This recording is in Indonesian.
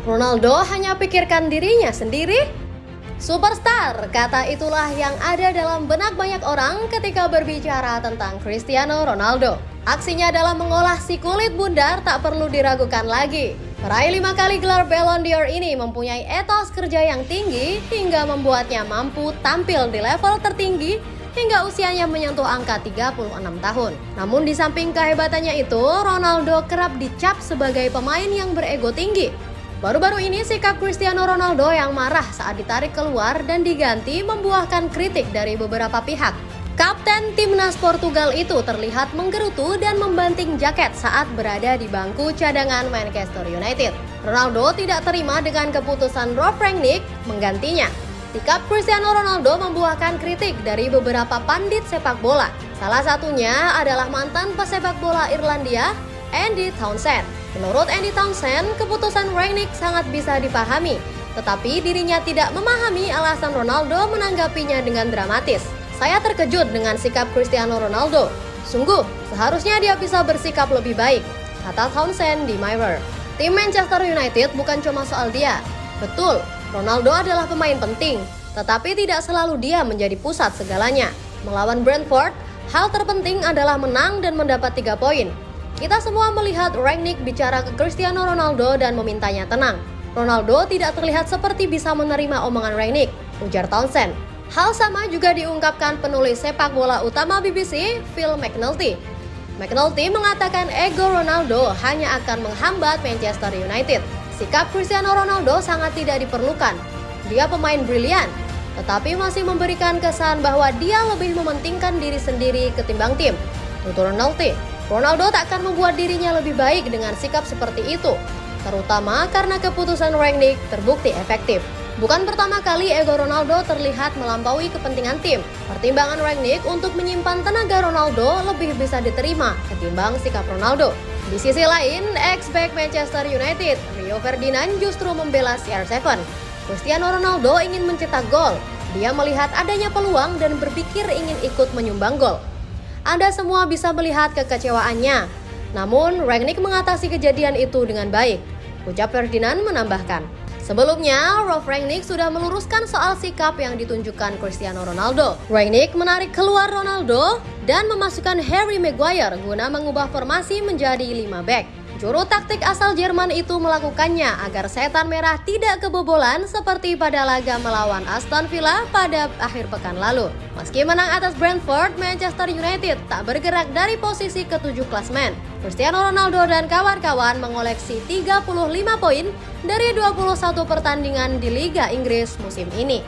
Ronaldo hanya pikirkan dirinya sendiri? Superstar, kata itulah yang ada dalam benak banyak orang ketika berbicara tentang Cristiano Ronaldo. Aksinya dalam mengolah si kulit bundar tak perlu diragukan lagi. Peraih lima kali gelar Ballon d'Or ini mempunyai etos kerja yang tinggi hingga membuatnya mampu tampil di level tertinggi hingga usianya menyentuh angka 36 tahun. Namun di samping kehebatannya itu, Ronaldo kerap dicap sebagai pemain yang berego tinggi. Baru-baru ini sikap Cristiano Ronaldo yang marah saat ditarik keluar dan diganti membuahkan kritik dari beberapa pihak. Kapten timnas Portugal itu terlihat menggerutu dan membanting jaket saat berada di bangku cadangan Manchester United. Ronaldo tidak terima dengan keputusan Rolf Rangnick menggantinya. Sikap Cristiano Ronaldo membuahkan kritik dari beberapa pandit sepak bola. Salah satunya adalah mantan pesepak bola Irlandia, Andy Townsend. Menurut Andy Townsend, keputusan Rangnick sangat bisa dipahami, tetapi dirinya tidak memahami alasan Ronaldo menanggapinya dengan dramatis. Saya terkejut dengan sikap Cristiano Ronaldo. Sungguh, seharusnya dia bisa bersikap lebih baik, kata Townsend di Mirror. Tim Manchester United bukan cuma soal dia. Betul, Ronaldo adalah pemain penting, tetapi tidak selalu dia menjadi pusat segalanya. Melawan Brentford, hal terpenting adalah menang dan mendapat tiga poin. Kita semua melihat Rangnick bicara ke Cristiano Ronaldo dan memintanya tenang. Ronaldo tidak terlihat seperti bisa menerima omongan Rangnick, ujar Townsend. Hal sama juga diungkapkan penulis sepak bola utama BBC, Phil McNulty. McNulty mengatakan ego Ronaldo hanya akan menghambat Manchester United. Sikap Cristiano Ronaldo sangat tidak diperlukan. Dia pemain brilian, tetapi masih memberikan kesan bahwa dia lebih mementingkan diri sendiri ketimbang tim. Tutur Ronaldo, Ronaldo tak akan membuat dirinya lebih baik dengan sikap seperti itu, terutama karena keputusan Rangnick terbukti efektif. Bukan pertama kali ego Ronaldo terlihat melampaui kepentingan tim. Pertimbangan Rangnick untuk menyimpan tenaga Ronaldo lebih bisa diterima ketimbang sikap Ronaldo. Di sisi lain, ex-back Manchester United, Rio Ferdinand justru membela CR7. Cristiano Ronaldo ingin mencetak gol. Dia melihat adanya peluang dan berpikir ingin ikut menyumbang gol. Anda semua bisa melihat kekecewaannya. Namun, Rangnick mengatasi kejadian itu dengan baik. Ucap Ferdinand menambahkan. Sebelumnya, Rolf Rangnick sudah meluruskan soal sikap yang ditunjukkan Cristiano Ronaldo. Rangnick menarik keluar Ronaldo dan memasukkan Harry Maguire guna mengubah formasi menjadi 5 back. Juru taktik asal Jerman itu melakukannya agar setan merah tidak kebobolan seperti pada laga melawan Aston Villa pada akhir pekan lalu. Meski menang atas Brentford, Manchester United tak bergerak dari posisi ketujuh klasmen. Cristiano Ronaldo dan kawan-kawan mengoleksi 35 poin dari 21 pertandingan di Liga Inggris musim ini.